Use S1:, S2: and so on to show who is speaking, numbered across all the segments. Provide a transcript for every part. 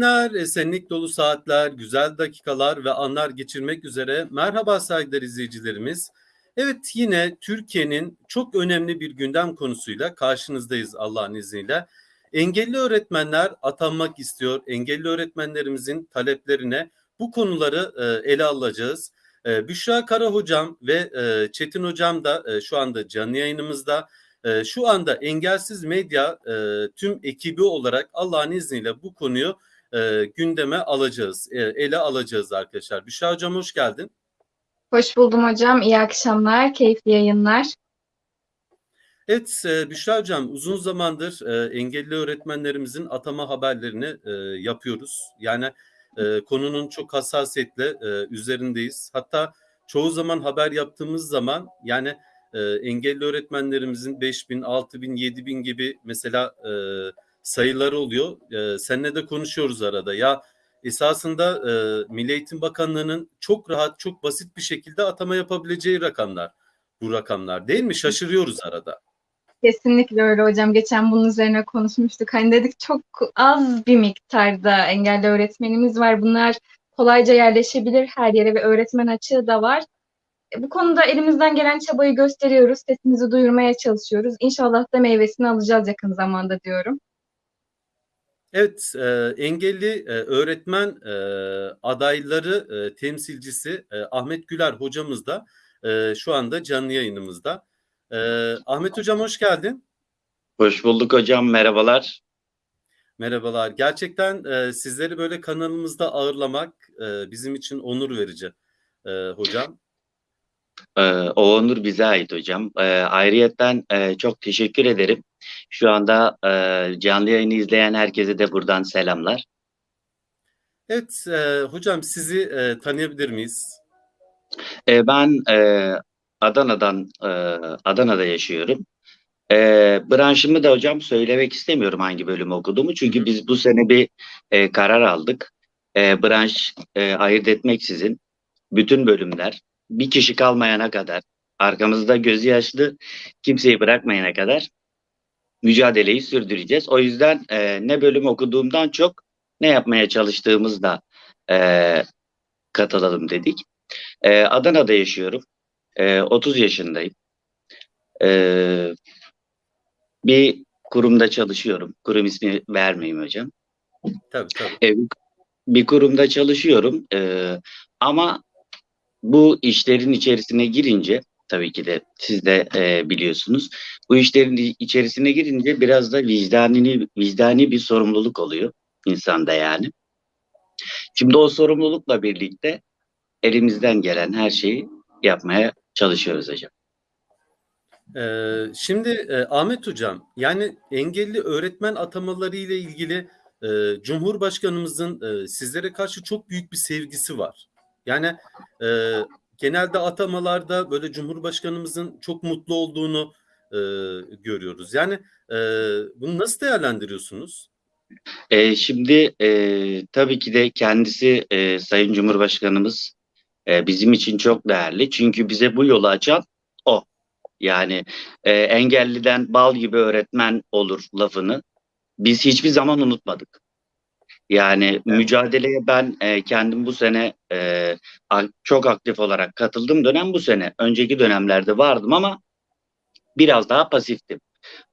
S1: Günler, esenlik dolu saatler, güzel dakikalar ve anlar geçirmek üzere. Merhaba saygıdeğer izleyicilerimiz. Evet yine Türkiye'nin çok önemli bir gündem konusuyla karşınızdayız Allah'ın izniyle. Engelli öğretmenler atanmak istiyor. Engelli öğretmenlerimizin taleplerine bu konuları e, ele alacağız. E, Büşra Kara hocam ve e, Çetin hocam da şu anda canlı yayınımızda. Şu anda Engelsiz Medya tüm ekibi olarak Allah'ın izniyle bu konuyu e, gündeme alacağız, e, ele alacağız arkadaşlar. Büşra Hocam hoş geldin.
S2: Hoş buldum hocam. İyi akşamlar, keyifli yayınlar.
S1: Evet e, Büşra Hocam uzun zamandır e, engelli öğretmenlerimizin atama haberlerini e, yapıyoruz. Yani e, konunun çok hassasiyetle e, üzerindeyiz. Hatta çoğu zaman haber yaptığımız zaman yani e, engelli öğretmenlerimizin 5 bin, 6 bin, 7 bin gibi mesela e, sayıları oluyor. E, seninle de konuşuyoruz arada. Ya esasında e, Milli Eğitim Bakanlığı'nın çok rahat, çok basit bir şekilde atama yapabileceği rakamlar bu rakamlar değil mi? Şaşırıyoruz arada.
S2: Kesinlikle öyle hocam. Geçen bunun üzerine konuşmuştuk. Hani dedik çok az bir miktarda engelli öğretmenimiz var. Bunlar kolayca yerleşebilir her yere ve öğretmen açığı da var. E, bu konuda elimizden gelen çabayı gösteriyoruz. Sesimizi duyurmaya çalışıyoruz. İnşallah da meyvesini alacağız yakın zamanda diyorum.
S1: Evet, e, engelli e, öğretmen e, adayları e, temsilcisi e, Ahmet Güler hocamız da e, şu anda canlı yayınımızda. E, Ahmet hocam hoş geldin.
S3: Hoş bulduk hocam, merhabalar.
S1: Merhabalar. Gerçekten e, sizleri böyle kanalımızda ağırlamak e, bizim için onur verici e, hocam.
S3: Ee, o onur bize ait hocam. Ee, ayrıyetten e, çok teşekkür ederim. Şu anda e, canlı yayını izleyen herkese de buradan selamlar.
S1: Evet e, hocam sizi e, tanıyabilir miyiz?
S3: E, ben e, Adana'dan e, Adana'da yaşıyorum. E, branşımı da hocam söylemek istemiyorum hangi bölüm okuduğumu. Çünkü biz bu sene bir e, karar aldık. E, branş e, ayırt etmeksizin bütün bölümler bir kişi kalmayana kadar arkamızda gözü yaşlı kimseyi bırakmayana kadar mücadeleyi sürdüreceğiz. O yüzden e, ne bölüm okuduğumdan çok ne yapmaya çalıştığımızda e, katılalım dedik. E, Adana'da yaşıyorum. E, 30 yaşındayım. E, bir kurumda çalışıyorum. Kurum ismi vermeyeyim hocam.
S1: Tabii tabii.
S3: E, bir kurumda çalışıyorum. E, ama bu işlerin içerisine girince tabii ki de siz de e, biliyorsunuz. Bu işlerin içerisine girince biraz da vicdani vicdani bir sorumluluk oluyor insanda yani. Şimdi o sorumlulukla birlikte elimizden gelen her şeyi yapmaya çalışıyoruz hocam.
S1: Ee, şimdi e, Ahmet Hocam, yani engelli öğretmen atamaları ile ilgili e, Cumhurbaşkanımızın e, sizlere karşı çok büyük bir sevgisi var. Yani e, genelde atamalarda böyle Cumhurbaşkanımızın çok mutlu olduğunu e, görüyoruz. Yani e, bunu nasıl değerlendiriyorsunuz?
S3: E, şimdi e, tabii ki de kendisi e, Sayın Cumhurbaşkanımız e, bizim için çok değerli. Çünkü bize bu yolu açan o. Yani e, engelliden bal gibi öğretmen olur lafını biz hiçbir zaman unutmadık. Yani evet. mücadeleye ben e, kendim bu sene e, çok aktif olarak katıldım dönem bu sene. Önceki dönemlerde vardım ama biraz daha pasiftim.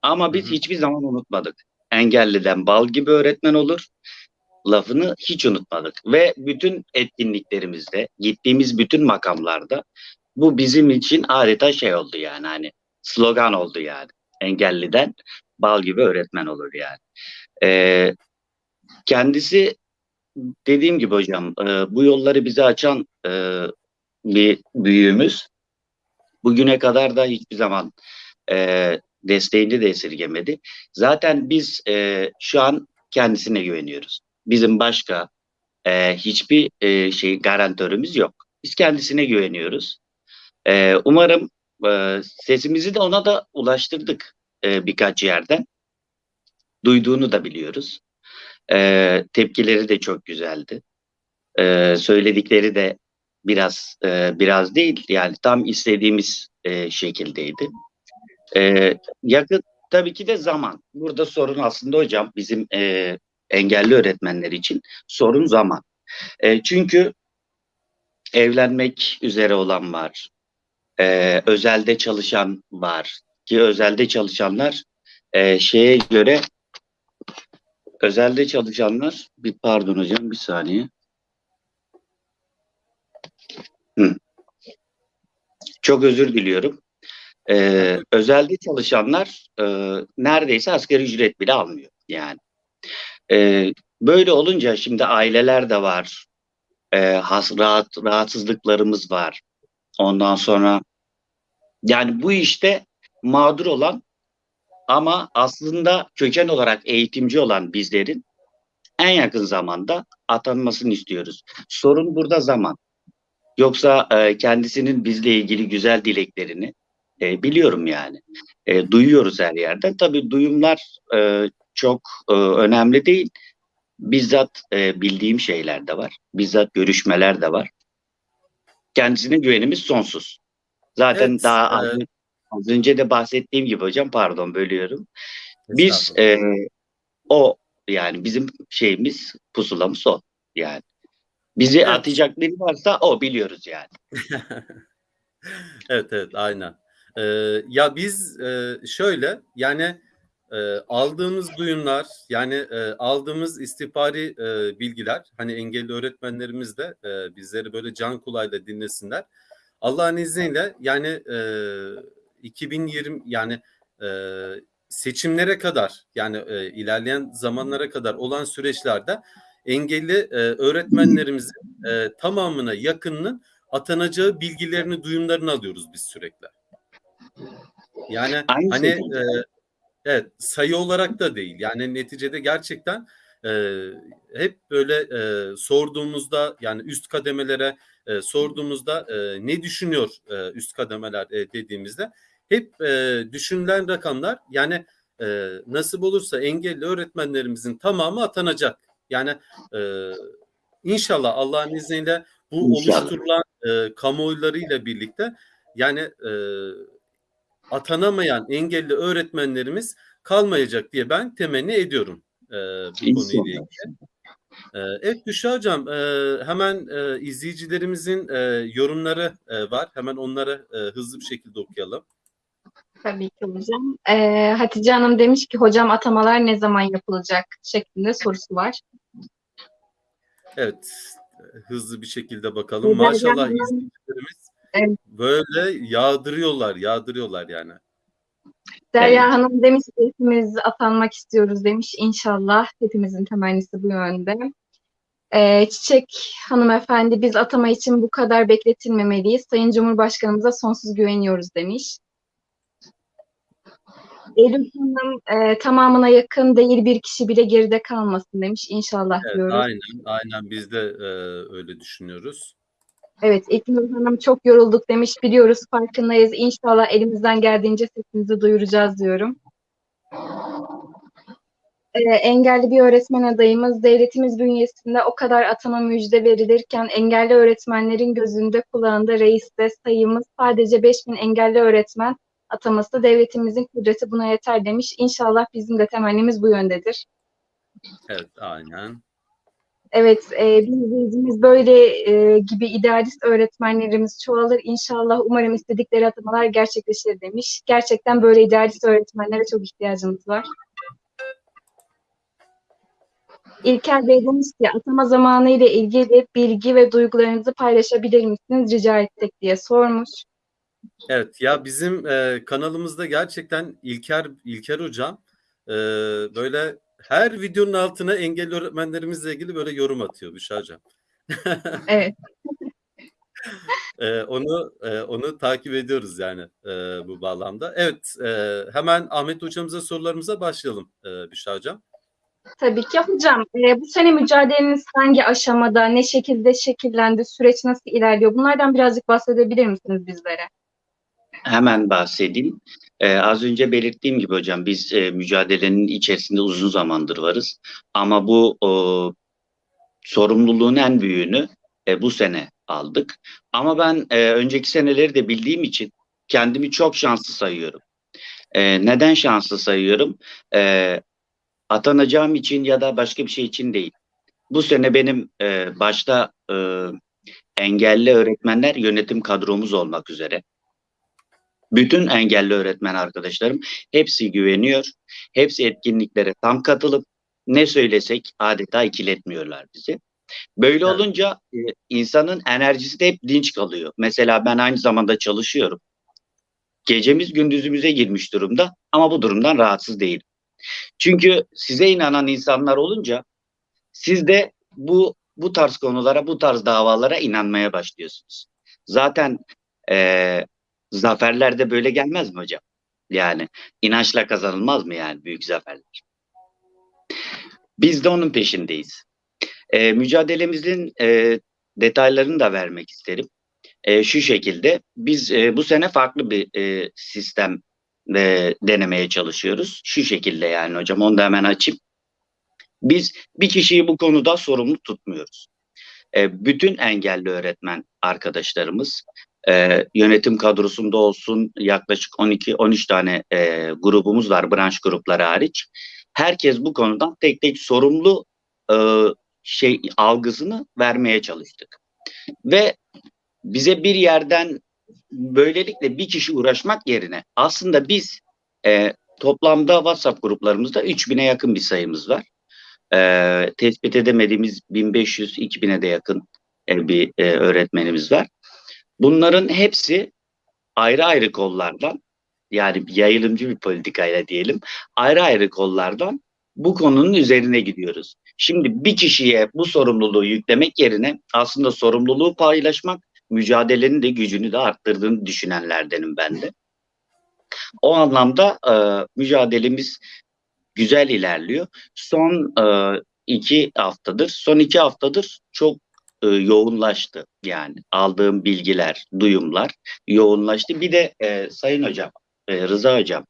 S3: Ama biz hı hı. hiçbir zaman unutmadık. Engelliden bal gibi öğretmen olur. Lafını hiç unutmadık. Ve bütün etkinliklerimizde, gittiğimiz bütün makamlarda bu bizim için adeta şey oldu yani hani slogan oldu yani. Engelliden bal gibi öğretmen olur yani. Ee, kendisi dediğim gibi hocam e, bu yolları bize açan e, bir büyüğümüz. Bugüne kadar da hiçbir zaman e, desteğini de esirgemedi. Zaten biz e, şu an kendisine güveniyoruz. Bizim başka e, hiçbir e, şey garantörümüz yok. Biz kendisine güveniyoruz. E, umarım e, sesimizi de ona da ulaştırdık e, birkaç yerden. Duyduğunu da biliyoruz. E, tepkileri de çok güzeldi. E, söyledikleri de biraz e, biraz değil yani tam istediğimiz e, şekildeydi. E, yakın tabii ki de zaman. Burada sorun aslında hocam bizim e, engelli öğretmenler için sorun zaman. E, çünkü evlenmek üzere olan var. E, özelde çalışan var. Ki özelde çalışanlar e, şeye göre özelde çalışanlar bir pardon hocam bir saniye. Hı. Çok özür diliyorum. Ee, özelde çalışanlar e, neredeyse asgari ücret bile almıyor yani. Ee, böyle olunca şimdi aileler de var. Ee, has, rahat, rahatsızlıklarımız var. Ondan sonra yani bu işte mağdur olan ama aslında köken olarak eğitimci olan bizlerin en yakın zamanda atanmasını istiyoruz. Sorun burada zaman. Yoksa e, kendisinin bizle ilgili güzel dileklerini e, biliyorum yani. E, duyuyoruz her yerden. Tabii duyumlar e, çok e, önemli değil. Bizzat e, bildiğim şeyler de var. Bizzat görüşmeler de var. Kendisine güvenimiz sonsuz. Zaten
S1: Evet,
S3: daha
S1: e-
S3: az önce de bahsettiğim gibi hocam pardon bölüyorum. Biz e, o yani bizim şeyimiz pusulamız o yani. Bizi
S1: Evet.
S3: atacak biri varsa o biliyoruz yani.
S1: Evet evet aynen. Ee, ya biz e, şöyle yani e, aldığımız duyumlar yani e, aldığımız istihbari e, bilgiler hani engelli öğretmenlerimiz de e, bizleri böyle can kulağıyla dinlesinler. Allah'ın izniyle yani e, 2020 yani e, seçimlere kadar yani e, ilerleyen zamanlara kadar olan süreçlerde engelli e, öğretmenlerimizin e, tamamına yakınının atanacağı bilgilerini, duyumlarını alıyoruz biz sürekli. Yani
S3: Aynı
S1: hani e, evet sayı olarak da değil. Yani neticede gerçekten e, hep böyle e, sorduğumuzda yani üst kademelere e, sorduğumuzda e, ne düşünüyor e, üst kademeler e, dediğimizde hep e, düşünülen rakamlar yani e, nasip olursa engelli öğretmenlerimizin tamamı atanacak. Yani e, inşallah Allah'ın izniyle bu
S3: İnşallah.
S1: oluşturulan e, kamuoylarıyla birlikte yani e, atanamayan engelli öğretmenlerimiz kalmayacak diye ben temenni ediyorum e, bu konuyla ilgili. E, evet Büşra Hocam e, hemen e, izleyicilerimizin e, yorumları var. Hemen onları hızlı bir şekilde okuyalım.
S2: Tabii ki hocam. Ee, Hatice Hanım demiş ki hocam atamalar ne zaman yapılacak şeklinde sorusu var.
S1: Evet hızlı bir şekilde bakalım. Maşallah izleyicilerimiz
S2: Evet.
S1: böyle yağdırıyorlar, yağdırıyorlar yani.
S2: Derya
S3: Evet.
S2: Hanım demiş ki hepimiz atanmak istiyoruz demiş. İnşallah hepimizin temennisi bu yönde. Ee, Çiçek hanımefendi biz atama için bu kadar bekletilmemeliyiz. Sayın Cumhurbaşkanımıza sonsuz güveniyoruz demiş. Elif Hanım e, tamamına yakın değil bir kişi bile geride kalmasın demiş. İnşallah
S1: Evet,
S2: diyoruz.
S1: aynen, aynen biz de e, öyle düşünüyoruz.
S2: Evet, İlknur Hanım çok yorulduk demiş. Biliyoruz, farkındayız. İnşallah elimizden geldiğince sesimizi duyuracağız diyorum. Ee, engelli bir öğretmen adayımız. Devletimiz bünyesinde o kadar atama müjde verilirken engelli öğretmenlerin gözünde kulağında reiste sayımız sadece 5000 engelli öğretmen ataması devletimizin kudreti buna yeter demiş. İnşallah bizim de temennimiz bu yöndedir.
S1: Evet, aynen.
S2: Evet, e, bir izleyicimiz böyle e, gibi idealist öğretmenlerimiz çoğalır. İnşallah umarım istedikleri atamalar gerçekleşir demiş. Gerçekten böyle idealist öğretmenlere çok ihtiyacımız var. İlker Bey demiş ki atama zamanı ile ilgili bilgi ve duygularınızı paylaşabilir misiniz rica ettik diye sormuş.
S1: Evet ya bizim e, kanalımızda gerçekten İlker İlker hocam e, böyle her videonun altına engelli öğretmenlerimizle ilgili böyle yorum atıyor Büşra hocam.
S2: Evet.
S1: E, onu e, onu takip ediyoruz yani e, bu bağlamda. Evet e, hemen Ahmet hocamıza sorularımıza başlayalım e, Büşra hocam.
S2: Tabii ki hocam. E, bu sene mücadeleniz hangi aşamada, ne şekilde şekillendi, süreç nasıl ilerliyor? Bunlardan birazcık bahsedebilir misiniz bizlere?
S3: Hemen bahsedeyim. Ee, az önce belirttiğim gibi hocam biz e, mücadelenin içerisinde uzun zamandır varız. Ama bu o, sorumluluğun en büyüğünü e, bu sene aldık. Ama ben e, önceki seneleri de bildiğim için kendimi çok şanslı sayıyorum. E, neden şanslı sayıyorum? E, atanacağım için ya da başka bir şey için değil. Bu sene benim e, başta e, engelli öğretmenler yönetim kadromuz olmak üzere. Bütün engelli öğretmen arkadaşlarım hepsi güveniyor. Hepsi etkinliklere tam katılıp ne söylesek adeta ikiletmiyorlar bizi. Böyle
S1: Evet.
S3: olunca e, insanın enerjisi de hep dinç kalıyor. Mesela ben aynı zamanda çalışıyorum. Gecemiz gündüzümüze girmiş durumda ama bu durumdan rahatsız değilim. Çünkü size inanan insanlar olunca siz de bu bu tarz konulara, bu tarz davalara inanmaya başlıyorsunuz. Zaten eee zaferler de böyle gelmez mi hocam? Yani inançla kazanılmaz mı yani büyük zaferler? Biz de onun peşindeyiz. Eee, mücadelemizin eee, detaylarını da vermek isterim. Eee, şu şekilde biz eee, bu sene farklı bir eee, sistem eee, denemeye çalışıyoruz. Şu şekilde yani hocam onu da hemen açayım. Biz bir kişiyi bu konuda sorumlu tutmuyoruz. E, bütün engelli öğretmen arkadaşlarımız e, yönetim kadrosunda olsun yaklaşık 12-13 tane e, grubumuz var branş grupları hariç. Herkes bu konudan tek tek sorumlu e, şey algısını vermeye çalıştık. Ve bize bir yerden böylelikle bir kişi uğraşmak yerine aslında biz e, toplamda WhatsApp gruplarımızda 3000'e yakın bir sayımız var e, tespit edemediğimiz 1500-2000'e de yakın e, bir e, öğretmenimiz var. Bunların hepsi ayrı ayrı kollardan yani yayılımcı bir politikayla diyelim ayrı ayrı kollardan bu konunun üzerine gidiyoruz. Şimdi bir kişiye bu sorumluluğu yüklemek yerine aslında sorumluluğu paylaşmak mücadelenin de gücünü de arttırdığını düşünenlerdenim ben de. O anlamda e, mücadelemiz güzel ilerliyor. Son e, iki haftadır, son iki haftadır çok e, yoğunlaştı. Yani aldığım bilgiler, duyumlar yoğunlaştı. Bir de e, Sayın Hocam, e, Rıza Hocam,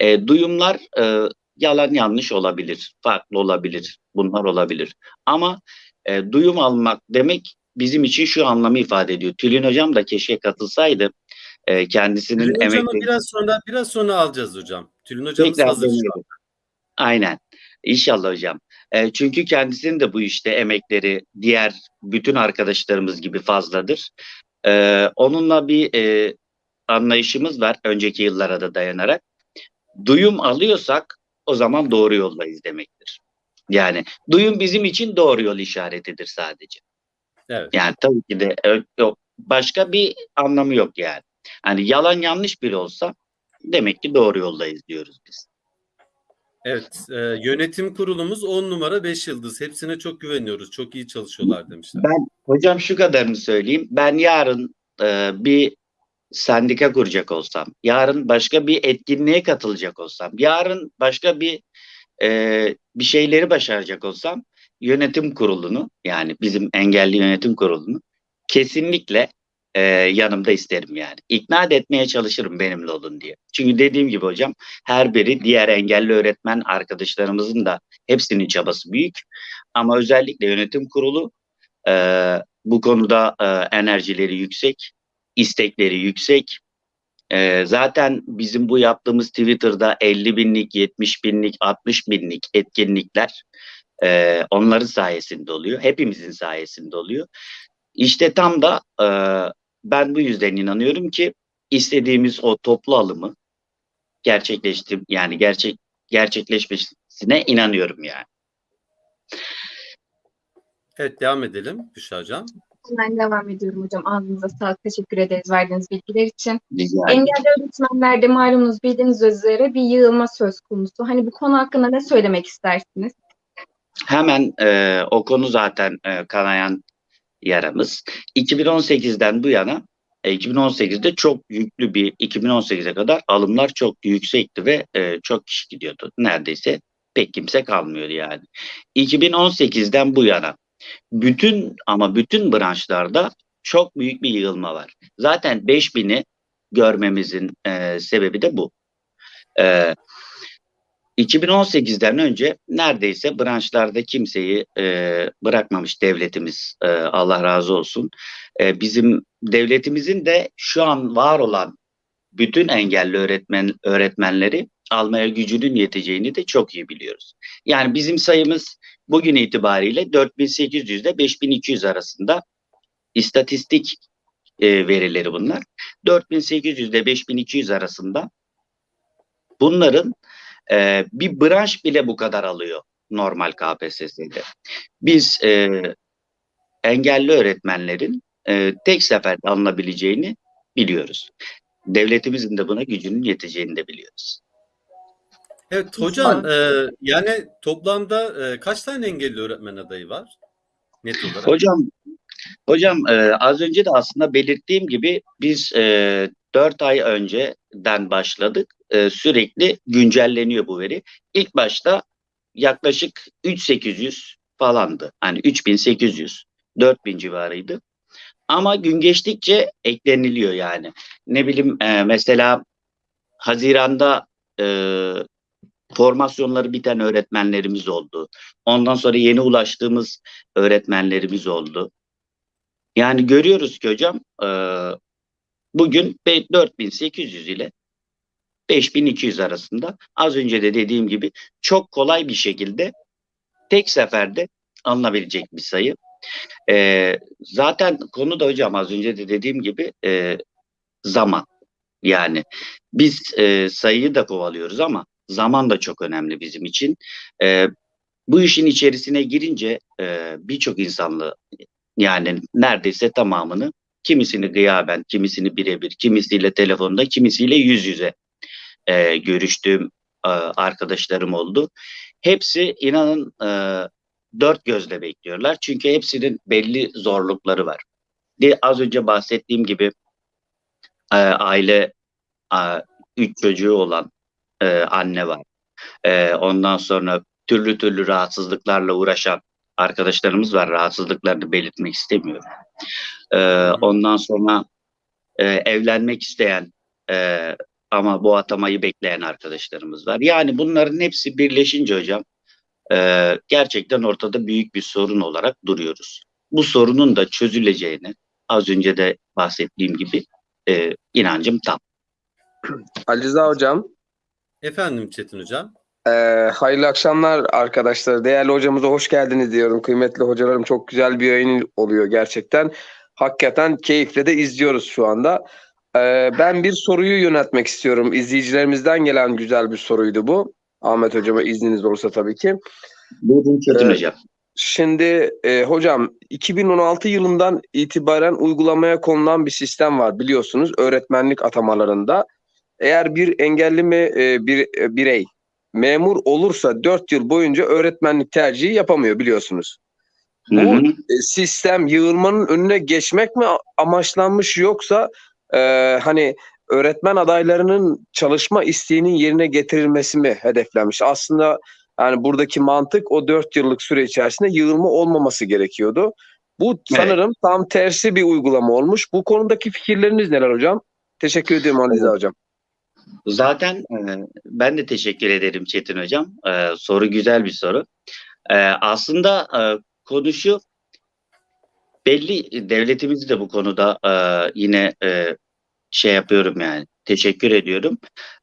S3: e, duyumlar e, yalan yanlış olabilir, farklı olabilir, bunlar olabilir. Ama e, duyum almak demek bizim için şu anlamı ifade ediyor. Tülin Hocam da keşke katılsaydı. E, kendisinin
S1: Tülin hocamı
S3: emekleri...
S1: biraz sonra biraz sonra alacağız hocam. Tülin hocamız
S3: Tekrar
S1: hazır şu an.
S3: Aynen. İnşallah hocam. E, çünkü kendisinin de bu işte emekleri diğer bütün arkadaşlarımız gibi fazladır. E, onunla bir e, anlayışımız var önceki yıllara da dayanarak. Duyum alıyorsak o zaman doğru yoldayız demektir. Yani duyum bizim için doğru yol işaretidir sadece.
S1: Evet.
S3: Yani tabii ki de yok. başka bir anlamı yok yani. Hani yalan yanlış biri olsa demek ki doğru yoldayız diyoruz biz.
S1: Evet, e, yönetim kurulumuz 10 numara 5 yıldız. Hepsine çok güveniyoruz. Çok iyi çalışıyorlar demişler.
S3: Ben hocam şu kadarını söyleyeyim. Ben yarın e, bir sendika kuracak olsam, yarın başka bir etkinliğe katılacak olsam, yarın başka bir e, bir şeyleri başaracak olsam yönetim kurulunu yani bizim engelli yönetim kurulunu kesinlikle e, yanımda isterim yani. İkna etmeye çalışırım benimle olun diye. Çünkü dediğim gibi hocam her biri diğer engelli öğretmen arkadaşlarımızın da hepsinin çabası büyük. Ama özellikle yönetim kurulu e, bu konuda e, enerjileri yüksek, istekleri yüksek. E, zaten bizim bu yaptığımız Twitter'da 50 binlik, 70 binlik, 60 binlik etkinlikler e, onların sayesinde oluyor. Hepimizin sayesinde oluyor. İşte tam da e, ben bu yüzden inanıyorum ki istediğimiz o toplu alımı gerçekleşti yani gerçek gerçekleşmesine inanıyorum yani.
S1: Evet, devam edelim Büşra hocam.
S2: Ben devam ediyorum hocam. Ağzınıza sağlık. Teşekkür ederiz verdiğiniz bilgiler için.
S3: Rica.
S2: Engelli öğretmenlerde malumunuz bildiğiniz üzere bir yığılma söz konusu. Hani bu konu hakkında ne söylemek istersiniz?
S3: Hemen e, o konu zaten e, kanayan yaramız. 2018'den bu yana e, 2018'de çok yüklü bir 2018'e kadar alımlar çok yüksekti ve e, çok kişi gidiyordu. Neredeyse pek kimse kalmıyordu yani. 2018'den bu yana bütün ama bütün branşlarda çok büyük bir yığılma var. Zaten 5000'i görmemizin e, sebebi de bu. E, 2018'den önce neredeyse branşlarda kimseyi e, bırakmamış devletimiz e, Allah razı olsun. E, bizim devletimizin de şu an var olan bütün engelli öğretmen öğretmenleri almaya gücünün yeteceğini de çok iyi biliyoruz. Yani bizim sayımız bugün itibariyle 4800 ile 5200 arasında istatistik e, verileri bunlar. 4800 ile 5200 arasında bunların e, bir branş bile bu kadar alıyor normal KPSS'de. Biz e, engelli öğretmenlerin e, tek seferde alınabileceğini biliyoruz. Devletimizin de buna gücünün yeteceğini de biliyoruz.
S1: Evet hocam e, yani toplamda e, kaç tane engelli öğretmen adayı var? Net olarak.
S3: Hocam hocam e, az önce de aslında belirttiğim gibi biz e, 4 ay önceden başladık. E, sürekli güncelleniyor bu veri. İlk başta yaklaşık 3800 falandı. Hani 3800, 4000 civarıydı. Ama gün geçtikçe ekleniliyor yani. Ne bileyim e, mesela Haziran'da e, formasyonları biten öğretmenlerimiz oldu. Ondan sonra yeni ulaştığımız öğretmenlerimiz oldu. Yani görüyoruz ki hocam e, bugün 4800 ile 5200 arasında az önce de dediğim gibi çok kolay bir şekilde tek seferde alınabilecek bir sayı. E, zaten konu da hocam az önce de dediğim gibi e, zaman. Yani biz e, sayıyı da kovalıyoruz ama zaman da çok önemli bizim için. E, bu işin içerisine girince e, birçok insanlı yani neredeyse tamamını kimisini gıyaben, kimisini birebir, kimisiyle telefonda, kimisiyle yüz yüze e, görüştüğüm e, arkadaşlarım oldu. Hepsi inanın e, dört gözle bekliyorlar. Çünkü hepsinin belli zorlukları var. De, az önce bahsettiğim gibi e, aile e, üç çocuğu olan e, anne var. E, ondan sonra türlü türlü rahatsızlıklarla uğraşan arkadaşlarımız var. Rahatsızlıklarını belirtmek istemiyorum. E, ondan sonra e, evlenmek isteyen e, ama bu atamayı bekleyen arkadaşlarımız var. Yani bunların hepsi birleşince hocam e, gerçekten ortada büyük bir sorun olarak duruyoruz. Bu sorunun da çözüleceğini az önce de bahsettiğim gibi e, inancım tam.
S4: Ali Rıza Hocam,
S1: Efendim Çetin hocam.
S4: e, hayırlı akşamlar arkadaşlar. Değerli hocamıza hoş geldiniz diyorum. Kıymetli hocalarım çok güzel bir yayın oluyor gerçekten. Hakikaten keyifle de izliyoruz şu anda. E, ben bir soruyu yöneltmek istiyorum. İzleyicilerimizden gelen güzel bir soruydu bu. Ahmet hocama izniniz olursa tabii ki.
S3: Buyurun Çetin
S4: Evet.
S3: hocam.
S4: Şimdi e, hocam 2016 yılından itibaren uygulamaya konulan bir sistem var biliyorsunuz öğretmenlik atamalarında. Eğer bir engelli mi e, bir e, birey memur olursa 4 yıl boyunca öğretmenlik tercihi yapamıyor biliyorsunuz.
S3: Hı
S4: Bu
S3: hı.
S4: e, sistem yığılmanın önüne geçmek mi amaçlanmış yoksa e, hani öğretmen adaylarının çalışma isteğinin yerine getirilmesi mi hedeflenmiş? Aslında yani buradaki mantık o 4 yıllık süre içerisinde yığılma olmaması gerekiyordu. Bu sanırım tam tersi bir uygulama olmuş. Bu konudaki fikirleriniz neler hocam? Teşekkür ediyorum Ali Rıza hocam.
S3: Zaten e, ben de teşekkür ederim Çetin hocam. E, soru güzel bir soru. E, aslında e, konu şu belli devletimizi de bu konuda e, yine e, şey yapıyorum yani teşekkür ediyorum.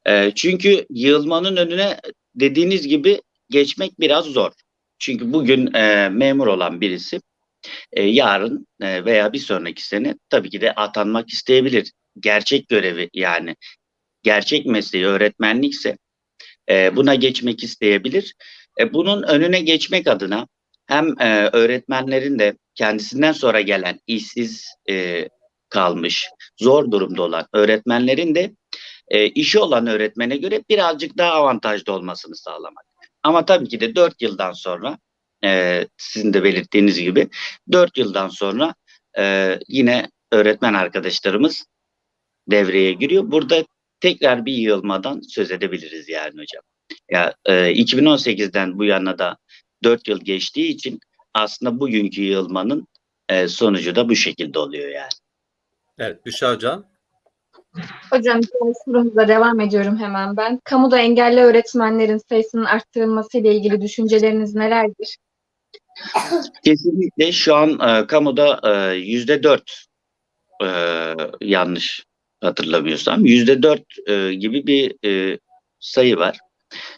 S3: E, çünkü yığılmanın önüne dediğiniz gibi geçmek biraz zor. Çünkü bugün e, memur olan birisi e, yarın e, veya bir sonraki sene tabii ki de atanmak isteyebilir. Gerçek görevi yani gerçek mesleği öğretmenlikse e, buna geçmek isteyebilir. E, bunun önüne geçmek adına hem e, öğretmenlerin de kendisinden sonra gelen işsiz e, kalmış, zor durumda olan öğretmenlerin de e, işi olan öğretmene göre birazcık daha avantajlı olmasını sağlamak. Ama tabii ki de 4 yıldan sonra e, sizin de belirttiğiniz gibi 4 yıldan sonra e, yine öğretmen arkadaşlarımız devreye giriyor. Burada tekrar bir yığılmadan söz edebiliriz yani hocam. Ya e, 2018'den bu yana da 4 yıl geçtiği için aslında bugünkü yığılmanın e, sonucu da bu şekilde oluyor yani.
S1: Evet Büşra hocam.
S2: Hocam sorumuza devam ediyorum hemen ben. Kamuda engelli öğretmenlerin sayısının arttırılması ile ilgili düşünceleriniz nelerdir?
S3: Kesinlikle şu an e, kamuda e, yüzde dört yanlış hatırlamıyorsam yüzde dört e, gibi bir e, sayı var.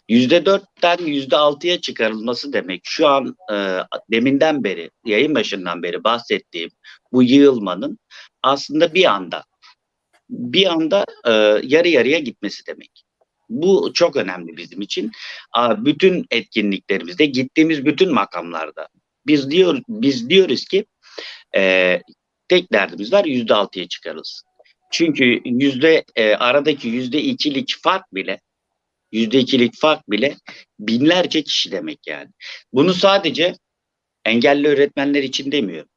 S3: %4'ten %6'ya çıkarılması demek şu an e, deminden beri, yayın başından beri bahsettiğim bu yığılmanın aslında bir anda bir anda e, yarı yarıya gitmesi demek. Bu çok önemli bizim için. A, bütün etkinliklerimizde, gittiğimiz bütün makamlarda biz diyor biz diyoruz ki e, tek derdimiz var yüzde altıya çıkarılsın. Çünkü yüzde e, aradaki yüzde ikilik fark bile yüzde ikilik fark bile binlerce kişi demek yani. Bunu sadece engelli öğretmenler için demiyorum.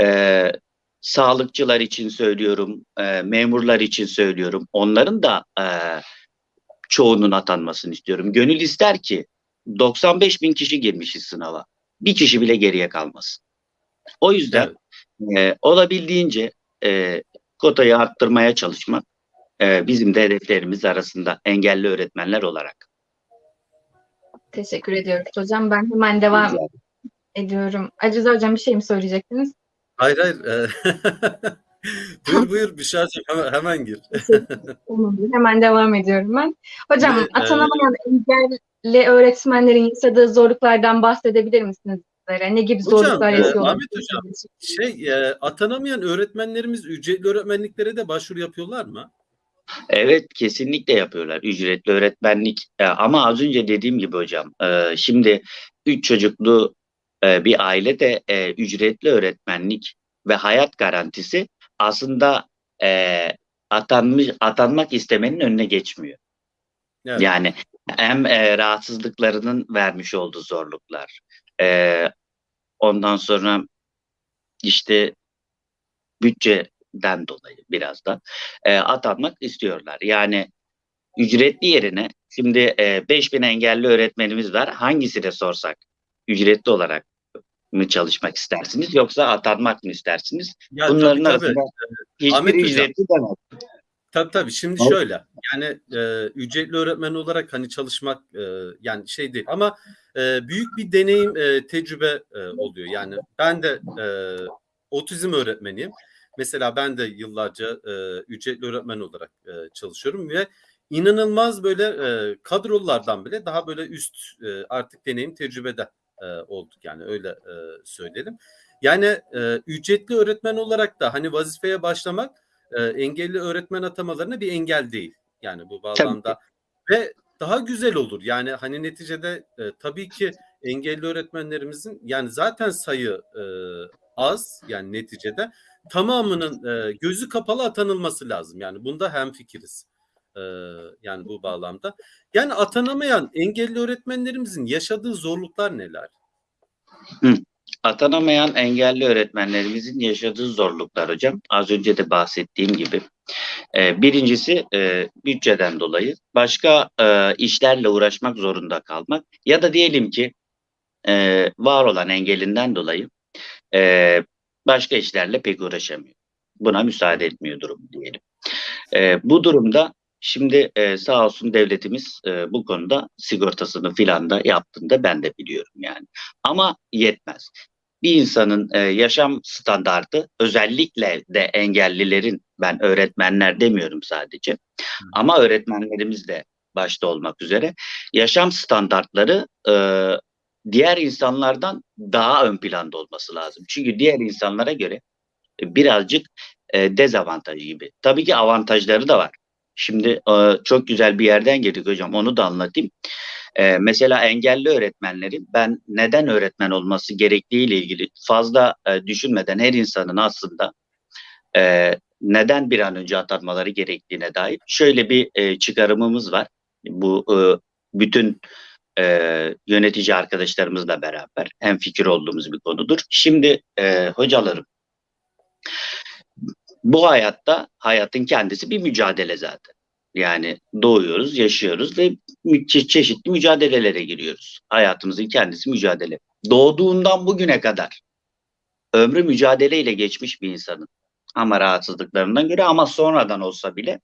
S3: Ee, sağlıkçılar için söylüyorum, e, memurlar için söylüyorum. Onların da e, çoğunun atanmasını istiyorum. Gönül ister ki 95 bin kişi girmişiz sınava. Bir kişi bile geriye kalmasın. O yüzden e, olabildiğince e, kotayı arttırmaya çalışmak e, bizim de hedeflerimiz arasında engelli öğretmenler olarak.
S2: Teşekkür ediyoruz hocam. Ben hemen devam ediyorum. Acize hocam bir şey mi söyleyecektiniz?
S1: Hayır hayır. e, buyur buyur Büşra'cığım hemen, hemen gir.
S2: Hemen devam ediyorum ben. Hocam
S1: Evet,
S2: atanamayan engelli öğretmenlerin yaşadığı zorluklardan bahsedebilir misiniz? Ne gibi
S1: Hocam,
S2: zorluklar
S1: e,
S2: yaşıyorlar?
S1: Ahmet hocam, Şey e, atanamayan öğretmenlerimiz ücretli öğretmenliklere de başvuru yapıyorlar mı?
S3: Evet kesinlikle yapıyorlar ücretli öğretmenlik E, ama az önce dediğim gibi hocam e, şimdi üç çocuklu e, bir aile de e, ücretli öğretmenlik ve hayat garantisi aslında e, atanmış atanmak istemenin önüne geçmiyor.
S1: Evet.
S3: Yani hem e, rahatsızlıklarının vermiş olduğu zorluklar, e, ondan sonra işte bütçeden dolayı biraz da e, atanmak istiyorlar. Yani ücretli yerine şimdi e, 5000 engelli öğretmenimiz var. Hangisine sorsak ücretli olarak mı çalışmak istersiniz yoksa atanmak mı istersiniz?
S1: Ya,
S3: Bunların
S1: tabii, tabii.
S3: arasında hiçbir
S1: Ahmet hocam.
S3: ücretli demez.
S1: Tabii tabii. Şimdi
S3: Evet.
S1: şöyle. Yani e, ücretli öğretmen olarak hani çalışmak e, yani şey değil ama e, büyük bir deneyim, e, tecrübe e, oluyor. Yani ben de e, otizm öğretmeniyim. Mesela ben de yıllarca e, ücretli öğretmen olarak e, çalışıyorum ve inanılmaz böyle e, kadrolardan bile daha böyle üst e, artık deneyim tecrübede e, olduk yani öyle e, söyleyelim. Yani e, ücretli öğretmen olarak da hani vazifeye başlamak e, engelli öğretmen atamalarına bir engel değil. Yani bu bağlamda ve daha güzel olur. Yani hani neticede e, tabii ki engelli öğretmenlerimizin yani zaten sayı e, az yani neticede tamamının e, gözü kapalı atanılması lazım. Yani bunda hemfikiriz. E, yani bu bağlamda. Yani atanamayan engelli öğretmenlerimizin yaşadığı zorluklar neler?
S3: Atanamayan engelli öğretmenlerimizin yaşadığı zorluklar hocam. Az önce de bahsettiğim gibi. Ee, birincisi e, bütçeden dolayı başka e, işlerle uğraşmak zorunda kalmak ya da diyelim ki e, var olan engelinden dolayı e, başka işlerle pek uğraşamıyor. Buna müsaade etmiyor durum diyelim. E, bu durumda şimdi e, sağ olsun devletimiz e, bu konuda sigortasını filan da yaptığında ben de biliyorum yani. Ama yetmez bir insanın e, yaşam standartı özellikle de engellilerin ben öğretmenler demiyorum sadece ama öğretmenlerimiz de başta olmak üzere yaşam standartları e, diğer insanlardan daha ön planda olması lazım. Çünkü diğer insanlara göre e, birazcık e, dezavantajı gibi. Tabii ki avantajları da var. Şimdi e, çok güzel bir yerden girdik hocam onu da anlatayım. Ee, mesela engelli öğretmenlerin ben neden öğretmen olması gerektiği ile ilgili fazla e, düşünmeden her insanın aslında e, neden bir an önce atanmaları gerektiğine dair şöyle bir e, çıkarımımız var. Bu e, bütün e, yönetici arkadaşlarımızla beraber hem fikir olduğumuz bir konudur. Şimdi e, hocalarım bu hayatta hayatın kendisi bir mücadele zaten. Yani doğuyoruz, yaşıyoruz ve çe- çeşitli mücadelelere giriyoruz. Hayatımızın kendisi mücadele. Doğduğundan bugüne kadar ömrü mücadeleyle geçmiş bir insanın ama rahatsızlıklarından göre ama sonradan olsa bile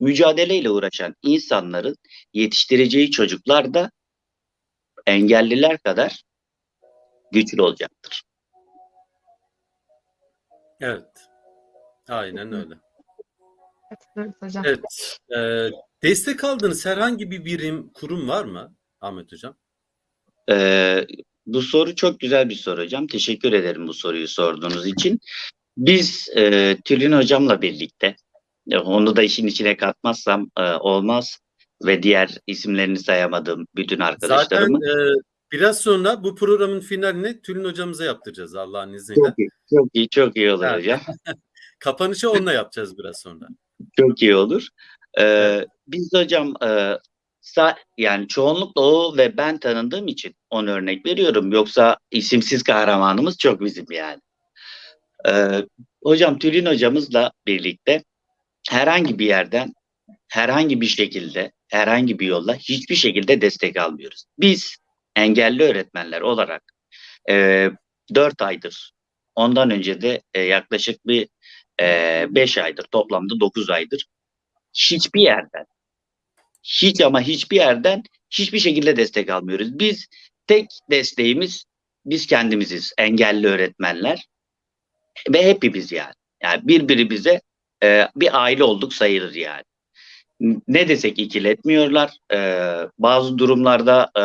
S3: mücadeleyle uğraşan insanların yetiştireceği çocuklar da engelliler kadar güçlü olacaktır.
S1: Evet. Aynen öyle.
S2: Katılıyoruz hocam.
S1: Evet. Ee, destek aldığınız herhangi bir birim, kurum var mı Ahmet Hocam?
S3: Ee, bu soru çok güzel bir soru hocam. Teşekkür ederim bu soruyu sorduğunuz için. Biz e, Tülin hocamla birlikte, e, onu da işin içine katmazsam e, olmaz ve diğer isimlerini sayamadığım bütün
S1: Zaten
S3: arkadaşlarımı.
S1: e, biraz sonra bu programın finalini Tülin Hocamıza yaptıracağız Allah'ın izniyle.
S3: Çok iyi, çok iyi, çok iyi olur
S1: Evet.
S3: hocam.
S1: Kapanışı onunla yapacağız biraz sonra.
S3: Çok iyi olur. Ee,
S1: Evet.
S3: Biz hocam e, sa- yani çoğunlukla o ve ben tanındığım için onu örnek veriyorum. Yoksa isimsiz kahramanımız çok bizim yani. Ee, hocam Tülin hocamızla birlikte herhangi bir yerden herhangi bir şekilde herhangi bir yolla hiçbir şekilde destek almıyoruz. Biz engelli öğretmenler olarak e, 4 aydır ondan önce de e, yaklaşık bir 5 aydır toplamda 9 aydır hiçbir yerden hiç ama hiçbir yerden hiçbir şekilde destek almıyoruz. Biz tek desteğimiz biz kendimiziz engelli öğretmenler ve hepimiz yani. Yani birbirimize e, bir aile olduk sayılır yani. Ne desek ikiletmiyorlar. E, bazı durumlarda e,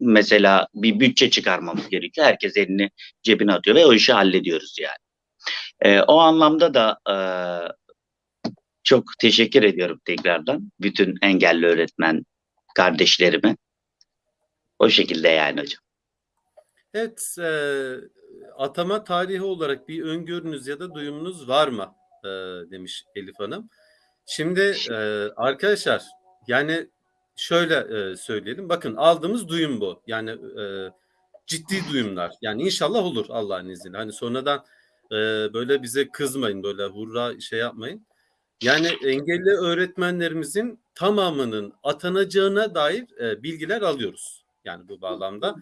S3: mesela bir bütçe çıkarmamız gerekiyor. Herkes elini cebine atıyor ve o işi hallediyoruz yani. E, o anlamda da e, çok teşekkür ediyorum tekrardan bütün engelli öğretmen kardeşlerime. O şekilde yani hocam.
S1: Evet, e, atama tarihi olarak bir öngörünüz ya da duyumunuz var mı? E, demiş Elif Hanım. Şimdi e, arkadaşlar yani şöyle e, söyleyelim. Bakın aldığımız duyum bu. Yani e, ciddi duyumlar. Yani inşallah olur Allah'ın izniyle. Hani sonradan e, böyle bize kızmayın, böyle hurra şey yapmayın. Yani engelli öğretmenlerimizin tamamının atanacağına dair e, bilgiler alıyoruz. Yani bu bağlamda.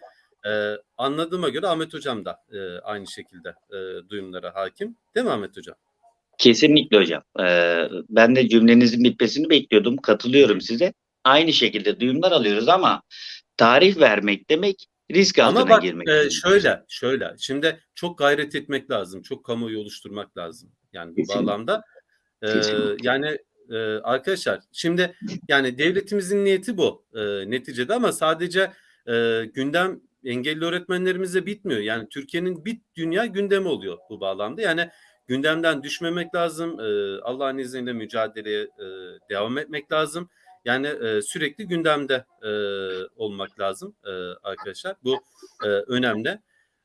S1: E, anladığıma göre Ahmet Hocam da e, aynı şekilde e, duyumlara hakim. Değil mi Ahmet Hocam?
S3: Kesinlikle hocam. Ee, ben de cümlenizin bitmesini bekliyordum. Katılıyorum size. Aynı şekilde duyumlar alıyoruz ama tarih vermek demek risk altına
S1: Ama bak
S3: girmek.
S1: e, şöyle şöyle şimdi çok gayret etmek lazım. Çok kamuoyu oluşturmak lazım. Yani bu bağlamda. E,
S3: Kesinlikle.
S1: yani e, arkadaşlar şimdi yani devletimizin niyeti bu e, neticede ama sadece e, gündem engelli öğretmenlerimizle bitmiyor. Yani Türkiye'nin bir dünya gündemi oluyor bu bağlamda. Yani gündemden düşmemek lazım. E, Allah'ın izniyle mücadeleye e, devam etmek lazım. Yani e, sürekli gündemde e, olmak lazım e, arkadaşlar. Bu e, önemli.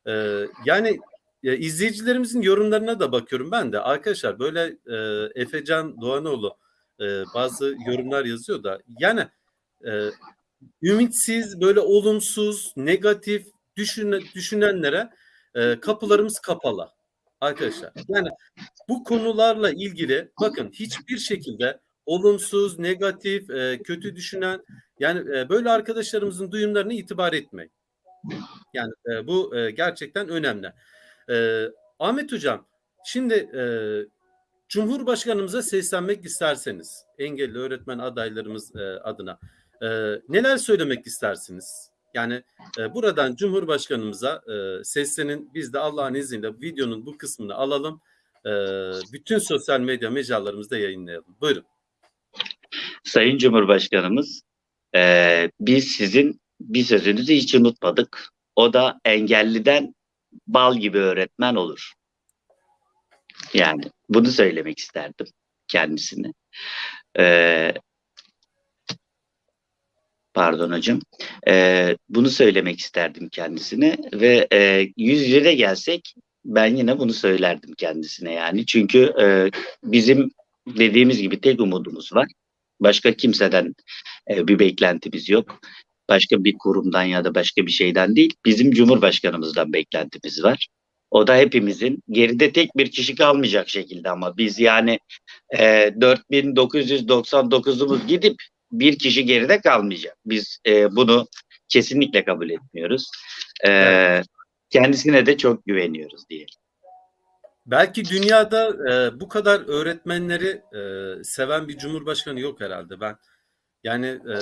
S1: E, yani e, izleyicilerimizin yorumlarına da bakıyorum ben de. Arkadaşlar böyle e, Efecan Doğanoğlu e, bazı yorumlar yazıyor da yani e, ümitsiz, böyle olumsuz, negatif düşüne, düşünenlere e, kapılarımız kapalı arkadaşlar. Yani bu konularla ilgili bakın hiçbir şekilde olumsuz, negatif, e, kötü düşünen yani e, böyle arkadaşlarımızın duyumlarına itibar etmeyin. Yani e, bu e, gerçekten önemli. E, Ahmet Hocam, şimdi e, Cumhurbaşkanımıza seslenmek isterseniz, engelli öğretmen adaylarımız e, adına e, neler söylemek istersiniz? Yani e, buradan Cumhurbaşkanımıza e, seslenin. Biz de Allah'ın izniyle videonun bu kısmını alalım. E, bütün sosyal medya mecralarımızda yayınlayalım. Buyurun.
S3: Sayın Cumhurbaşkanımız e, biz sizin bir sözünüzü hiç unutmadık. O da engelliden bal gibi öğretmen olur. Yani bunu söylemek isterdim kendisine. E, pardon hocam. E, bunu söylemek isterdim kendisine ve e, yüz yüze de gelsek ben yine bunu söylerdim kendisine yani. Çünkü e, bizim dediğimiz gibi tek umudumuz var. Başka kimseden e, bir beklentimiz yok. Başka bir kurumdan ya da başka bir şeyden değil. Bizim Cumhurbaşkanımızdan beklentimiz var. O da hepimizin geride tek bir kişi kalmayacak şekilde ama biz yani e, 4999'umuz gidip bir kişi geride kalmayacak. Biz e, bunu kesinlikle kabul etmiyoruz. E,
S1: Evet.
S3: Kendisine de çok güveniyoruz diye.
S1: Belki dünyada e, bu kadar öğretmenleri e, seven bir cumhurbaşkanı yok herhalde. Ben yani e,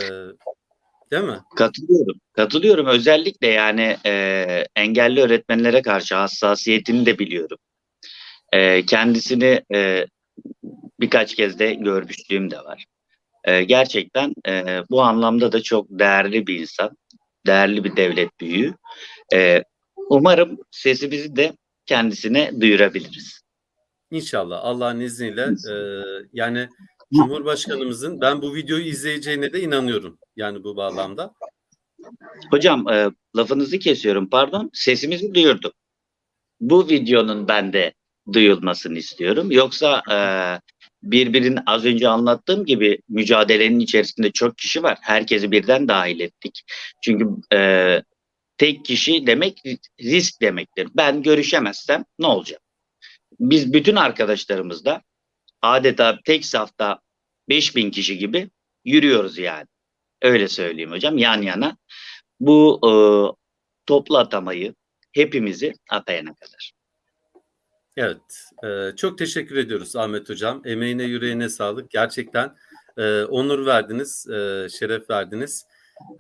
S1: değil mi?
S3: Katılıyorum. Katılıyorum. Özellikle yani e, engelli öğretmenlere karşı hassasiyetini de biliyorum. E, kendisini e, birkaç kez de görmüşlüğüm de var. Ee, gerçekten e, bu anlamda da çok değerli bir insan, değerli bir devlet büyüğü. Ee, umarım sesimizi de kendisine duyurabiliriz.
S1: İnşallah Allah'ın izniyle e, yani Cumhurbaşkanımızın ben bu videoyu izleyeceğine de inanıyorum. Yani bu bağlamda.
S3: Hocam e, lafınızı kesiyorum pardon. Sesimizi duyurduk. Bu videonun ben de duyulmasını istiyorum. Yoksa e, birbirinin az önce anlattığım gibi mücadelenin içerisinde çok kişi var. Herkesi birden dahil ettik. Çünkü e, tek kişi demek risk demektir. Ben görüşemezsem ne olacak? Biz bütün arkadaşlarımızla adeta tek safta 5000 kişi gibi yürüyoruz yani. Öyle söyleyeyim hocam yan yana. Bu e, toplu atamayı hepimizi atayana kadar.
S1: Evet. e, çok teşekkür ediyoruz Ahmet Hocam. Emeğine yüreğine sağlık. Gerçekten e, onur verdiniz, e, şeref verdiniz.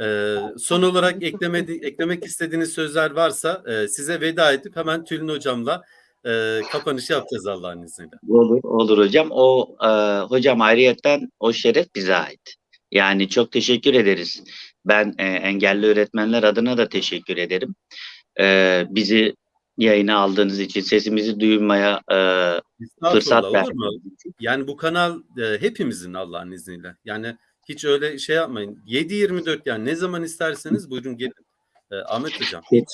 S1: E, son olarak eklemedi, eklemek istediğiniz sözler varsa e, size veda edip hemen Tülin Hocam'la e, kapanış yapacağız Allah'ın izniyle.
S3: Olur, olur hocam. O e, hocam ayrıyetten o şeref bize ait. Yani çok teşekkür ederiz. Ben e, engelli öğretmenler adına da teşekkür ederim. E, bizi yayına aldığınız için, sesimizi duymaya e, fırsat
S1: mu? Yani bu kanal e, hepimizin Allah'ın izniyle. Yani hiç öyle şey yapmayın. 7-24 yani ne zaman isterseniz buyurun gelin. E, Ahmet Hocam.
S3: Hiç.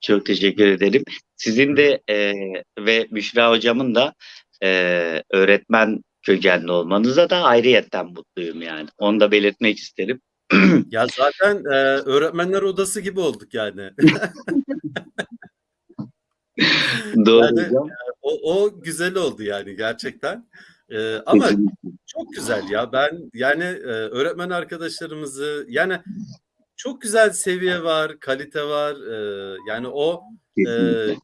S3: Çok teşekkür ederim. Sizin de e, ve Büşra hocamın da e, öğretmen kökenli olmanıza da ayrıyetten mutluyum yani. Onu da belirtmek isterim.
S1: Ya zaten e, öğretmenler odası gibi olduk yani.
S3: Doğru
S1: Yani-
S3: hocam.
S1: o, o güzel oldu yani gerçekten. E, ama çok güzel ya. Ben yani e, öğretmen arkadaşlarımızı yani çok güzel seviye var, kalite var. E, yani o e,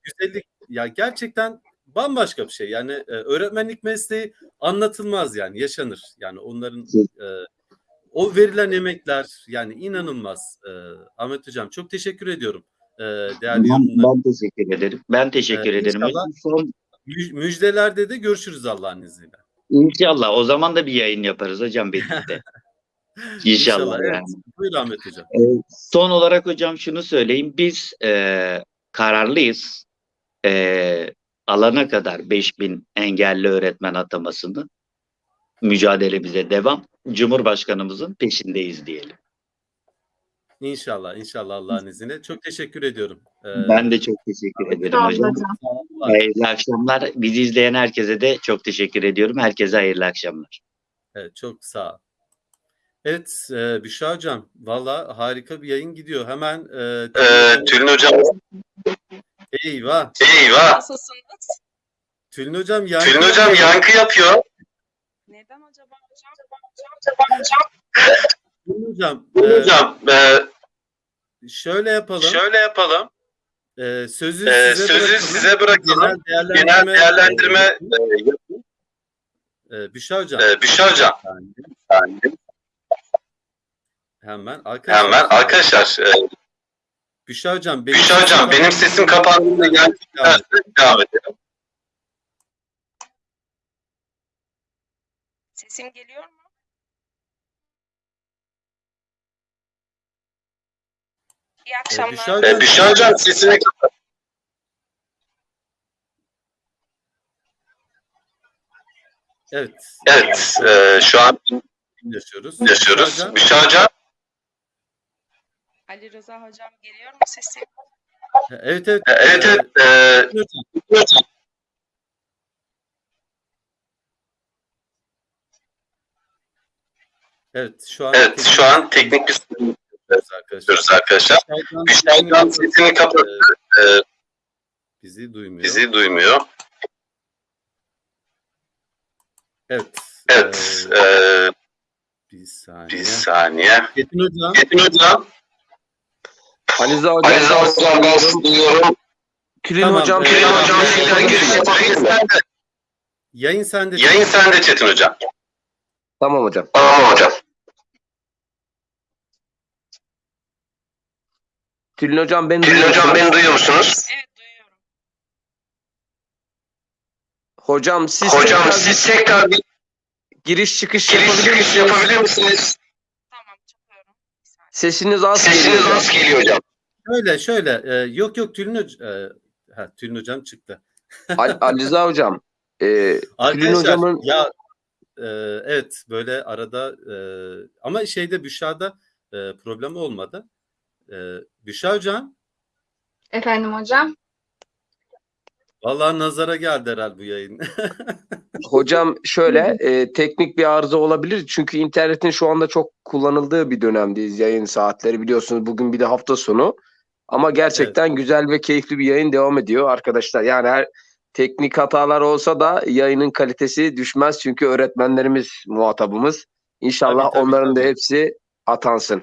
S1: güzellik ya gerçekten bambaşka bir şey. Yani e, öğretmenlik mesleği anlatılmaz yani yaşanır. Yani onların e, o verilen emekler yani inanılmaz. E, Ahmet Hocam çok teşekkür ediyorum. E, değerli
S3: Ben, ben teşekkür ederim. Ben teşekkür
S1: Ee,
S3: ederim.
S1: inşallah-.
S3: Son,
S1: Mü- Müjdelerde de görüşürüz Allah'ın izniyle.
S3: İnşallah. O zaman da bir yayın yaparız hocam birlikte. İnşallah.
S1: evet.
S3: yani.
S1: Buyur Ahmet Hocam.
S3: Ee, son olarak hocam şunu söyleyeyim. Biz e, kararlıyız. E, alana kadar 5000 engelli öğretmen atamasını mücadelemize devam. Cumhurbaşkanımızın peşindeyiz diyelim.
S1: İnşallah, inşallah Allah'ın izniyle. Çok teşekkür ediyorum. Ee,
S3: Ben de çok teşekkür ederim hocam.
S2: hocam.
S3: Hayırlı akşamlar. Bizi izleyen herkese de çok teşekkür ediyorum. Herkese hayırlı akşamlar.
S1: Evet, çok sağ ol. Evet, e, Büşra Hocam, valla harika bir yayın gidiyor. Hemen e,
S5: Ee, Tülin Hocam,
S1: eyvah.
S5: eyvah.
S6: Nasılsınız?
S1: Tülin Hocam yankı
S5: Tülin Hocam yankı yapıyor.
S6: Neden acaba hocam?
S1: Tülin Hocam,
S5: Tülin
S1: e,
S5: Hocam, e,
S1: şöyle yapalım.
S5: şöyle yapalım.
S1: E, sözü
S5: Ee,
S1: size
S5: sözü
S1: bırakalım.
S5: size bırakalım.
S1: Genel
S5: Genel
S1: değerlendirme,
S5: değerlendirme
S1: e, Büşra Hocam.
S5: e, Büşra Hocam.
S1: Hemen arkadaşlar.
S5: Hemen arkadaşlar, e,
S1: Büşra Hocam, benim
S5: Büşra Hocam benim sesim kapandığında
S1: Evet.
S5: devam edelim.
S6: Sesim geliyor mu? İyi akşamlar.
S5: E, Büşra Hocam sesini kapat.
S1: Evet.
S5: Evet, e, şu an
S1: yaşıyoruz.
S5: yaşıyoruz.
S1: Büşra Hocam,
S6: Ali Rıza hocam geliyor mu sesim?
S1: Evet evet.
S5: e, evet evet. e,
S1: Evet şu an
S5: evet şu an teknik bir sorun
S1: yapıyoruz arkadaşlar.
S5: Hocam sesini kapattı. E,
S1: Bizi duymuyor.
S5: bizi duymuyor.
S1: Evet.
S5: Evet,
S1: Ee,
S5: e,
S1: bir saniye.
S5: bir saniye.
S1: Metin Hocam.
S5: Metin Hocam,
S4: Ali Rıza hocam.
S5: Ali Rıza Hocam ben sizi duyuyorum.
S4: Tülin
S1: Tamam,
S4: hocam.
S5: Tülin
S4: tekrar
S5: Hocam,
S4: misiniz?
S5: yapabilirsiniz.
S1: Yayın sende.
S5: Yayın sende Çetin Hocam.
S4: Tamam hocam.
S5: Tamam hocam.
S4: Tülin hocam beni
S5: Tülin
S4: duyuyor
S5: Hocam
S4: musunuz?
S5: beni duyuyor musunuz?
S6: Evet duyuyorum.
S4: Hocam siz
S5: Hocam
S4: tekrar
S5: siz tekrar bir
S4: giriş çıkış
S5: giriş
S4: yapabilir
S5: çıkış
S4: misiniz?
S5: yapabilir misiniz?
S6: Tamam çıkıyorum. Bir saniye.
S4: Sesiniz az
S5: Sesiniz
S4: geliyor.
S5: az geliyor hocam.
S1: Şöyle şöyle e, yok yok Tülin hocam ha, Tülin hocam çıktı.
S4: Al- Ali Rıza hocam. E, Tülin
S1: Arkadaşlar
S4: hocamın
S1: ya e, evet böyle arada e, ama şeyde Büşra'da e, problem olmadı. E, Büşra hocam
S2: Efendim hocam.
S1: vallahi nazara geldi herhalde bu yayın.
S4: Hocam şöyle e, teknik bir arıza olabilir. Çünkü internetin şu anda çok kullanıldığı bir dönemdeyiz. Yayın saatleri biliyorsunuz bugün bir de hafta sonu. Ama gerçekten güzel ve keyifli bir yayın devam ediyor arkadaşlar. Yani her teknik hatalar olsa da yayının kalitesi düşmez. Çünkü öğretmenlerimiz muhatabımız. İnşallah
S1: Tabii, tabii,
S4: onların da
S1: tabii.
S4: hepsi atansın.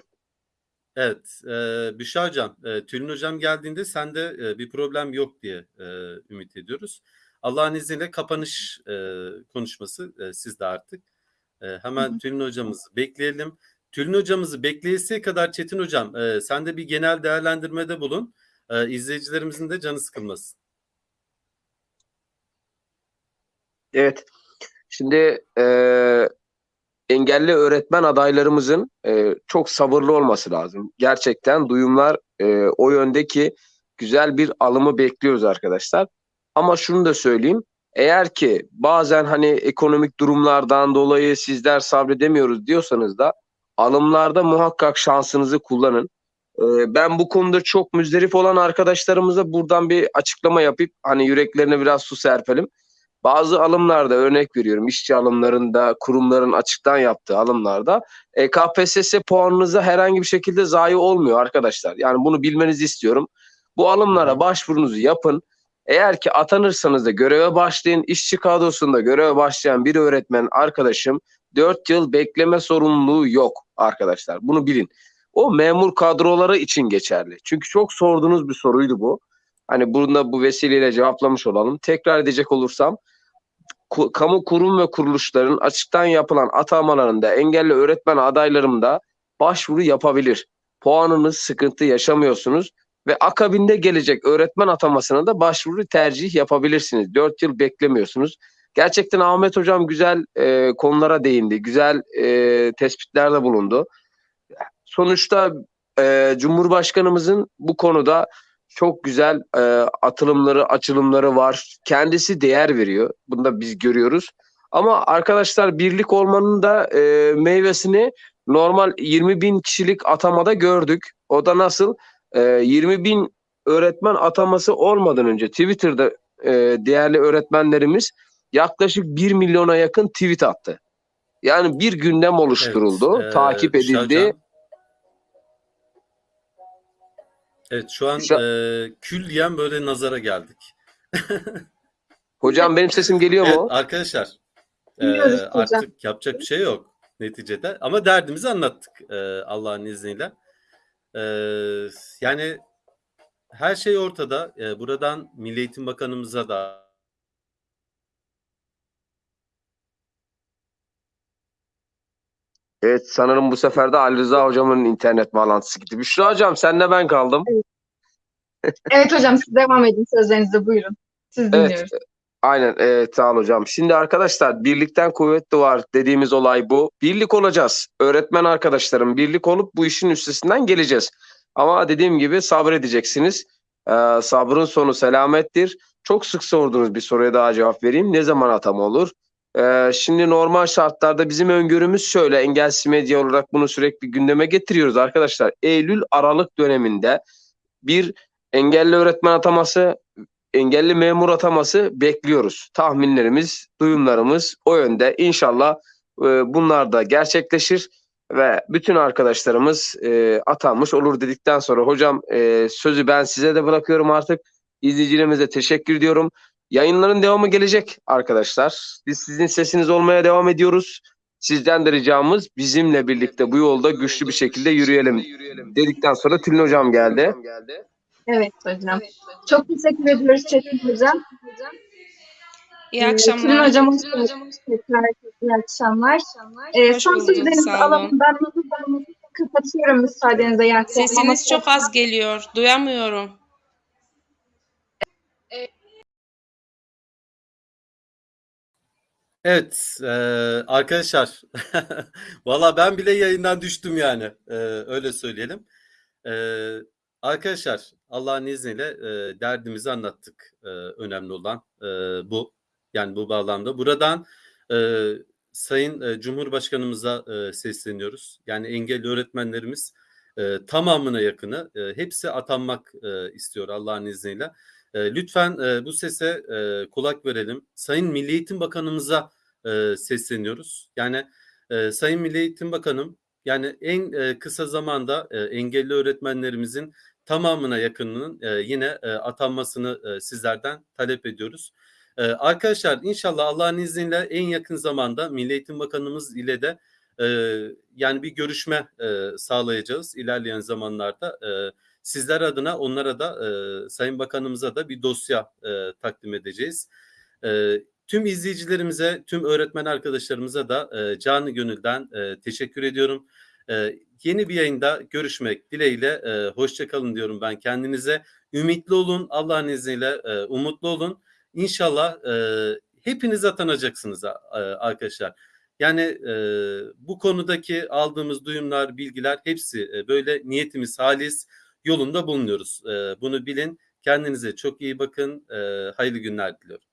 S1: Evet, e, Büşra Hocam, e, Tülin Hocam geldiğinde sende e, bir problem yok diye e, ümit ediyoruz. Allah'ın izniyle kapanış e, konuşması e, sizde artık. E, hemen
S2: Hı hı.
S1: Tülin Hocamızı bekleyelim. Tülin Hocamızı bekleyesiye kadar Çetin Hocam, e, sen de bir genel değerlendirmede bulun. E, izleyicilerimizin de canı sıkılmasın.
S4: Evet. Şimdi e, engelli öğretmen adaylarımızın e, çok sabırlı olması lazım. Gerçekten duyumlar e, o yöndeki güzel bir alımı bekliyoruz arkadaşlar. Ama şunu da söyleyeyim. Eğer ki bazen hani ekonomik durumlardan dolayı sizler sabredemiyoruz diyorsanız da alımlarda muhakkak şansınızı kullanın. E, ben bu konuda çok müzdarip olan arkadaşlarımıza buradan bir açıklama yapıp hani yüreklerine biraz su serpelim. Bazı alımlarda örnek veriyorum işçi alımlarında kurumların açıktan yaptığı alımlarda e, KPSS puanınıza herhangi bir şekilde zayi olmuyor arkadaşlar. Yani bunu bilmenizi istiyorum. Bu alımlara başvurunuzu yapın. Eğer ki atanırsanız da göreve başlayın. İşçi kadrosunda göreve başlayan bir öğretmen arkadaşım 4 yıl bekleme sorumluluğu yok arkadaşlar. Bunu bilin. O memur kadroları için geçerli. Çünkü çok sorduğunuz bir soruydu bu. Hani bunu da bu vesileyle cevaplamış olalım. Tekrar edecek olursam kamu kurum ve kuruluşların açıktan yapılan atamalarında engelli öğretmen adaylarında başvuru yapabilir. Puanınız sıkıntı yaşamıyorsunuz ve akabinde gelecek öğretmen atamasına da başvuru tercih yapabilirsiniz. 4 yıl beklemiyorsunuz. Gerçekten Ahmet Hocam güzel e, konulara değindi. Güzel e, tespitlerde bulundu. Sonuçta e, Cumhurbaşkanımızın bu konuda çok güzel e, atılımları, açılımları var. Kendisi değer veriyor. Bunu da biz görüyoruz. Ama arkadaşlar birlik olmanın da e, meyvesini normal 20 bin kişilik atamada gördük. O da nasıl? E, 20 bin öğretmen ataması olmadan önce Twitter'da e, değerli öğretmenlerimiz yaklaşık 1 milyona yakın tweet attı. Yani bir gündem oluşturuldu,
S1: Evet, e,
S4: takip edildi.
S1: Hocam. Evet şu an
S4: Şu-
S1: e, külliyen böyle nazara geldik.
S4: Hocam benim sesim geliyor
S1: Evet
S4: mu?
S1: arkadaşlar e,
S2: Biliyoruz hocam.
S1: artık yapacak bir şey yok neticede ama derdimizi anlattık e, Allah'ın izniyle. E, yani her şey ortada. E, buradan Milli Eğitim Bakanımıza da
S4: Evet sanırım bu sefer de Ali Rıza hocamın internet bağlantısı gitti. Büşra hocam senle ben kaldım.
S2: Evet hocam siz devam edin sözlerinizde buyurun. Siz
S4: Evet.
S2: dinliyoruz.
S4: Aynen evet sağ ol hocam. Şimdi arkadaşlar birlikten kuvvet doğar dediğimiz olay bu. Birlik olacağız. Öğretmen arkadaşlarım birlik olup bu işin üstesinden geleceğiz. Ama dediğim gibi sabredeceksiniz. Ee, sabrın sonu selamettir. Çok sık sorduğunuz bir soruya daha cevap vereyim. Ne zaman atama olur? Ee, şimdi normal şartlarda bizim öngörümüz şöyle. Engelsiz medya olarak bunu sürekli gündeme getiriyoruz arkadaşlar. Eylül-Aralık döneminde bir engelli öğretmen ataması engelli memur ataması bekliyoruz. Tahminlerimiz, duyumlarımız o yönde. İnşallah e, bunlar da gerçekleşir ve bütün arkadaşlarımız e, atanmış olur dedikten sonra hocam e, sözü ben size de bırakıyorum artık. İzleyicilerimize teşekkür ediyorum. Yayınların devamı gelecek arkadaşlar. Biz sizin sesiniz olmaya devam ediyoruz. Sizden de ricamız bizimle birlikte bu yolda güçlü bir şekilde yürüyelim dedikten sonra Tülin hocam geldi.
S2: Evet hocam. Çok teşekkür ediyoruz Çetin hocam.
S6: İyi
S2: Ee,
S6: akşamlar.
S2: Tülin hocam hoş geldiniz. Tekrar iyi akşamlar. Ee, son sözlerinizi alalım. Ben kapatıyorum müsaadenizle. Yani
S6: Sesiniz çok az geliyor. Duyamıyorum.
S1: Evet, e, arkadaşlar, valla ben bile yayından düştüm yani, e, öyle söyleyelim. E, arkadaşlar, Allah'ın izniyle e, derdimizi anlattık. E, önemli olan e, bu, yani bu bağlamda. Buradan e, Sayın e, Cumhurbaşkanımıza e, sesleniyoruz. Yani engelli öğretmenlerimiz e, tamamına yakını, e, hepsi atanmak e, istiyor Allah'ın izniyle. E, lütfen e, bu sese e, kulak verelim. Sayın Milli Eğitim Bakanımıza e, sesleniyoruz. Yani e, Sayın Milli Eğitim Bakanım, yani en e, kısa zamanda e, engelli öğretmenlerimizin tamamına yakınının e, yine e, atanmasını e, sizlerden talep ediyoruz. E, arkadaşlar inşallah Allah'ın izniyle en yakın zamanda Milli Eğitim Bakanımız ile de e, yani bir görüşme e, sağlayacağız ilerleyen zamanlarda. E, sizler adına onlara da e, Sayın Bakanımıza da bir dosya e, takdim edeceğiz. E, tüm izleyicilerimize, tüm öğretmen arkadaşlarımıza da e, canı gönülden e, teşekkür ediyorum. E, yeni bir yayında görüşmek dileğiyle e, hoşça kalın diyorum ben kendinize. Ümitli olun, Allah'ın izniyle e, umutlu olun. İnşallah e, hepiniz atanacaksınız a- arkadaşlar. Yani e, bu konudaki aldığımız duyumlar, bilgiler hepsi e, böyle niyetimiz halis yolunda bulunuyoruz. Bunu bilin. Kendinize çok iyi bakın. Hayırlı günler diliyorum.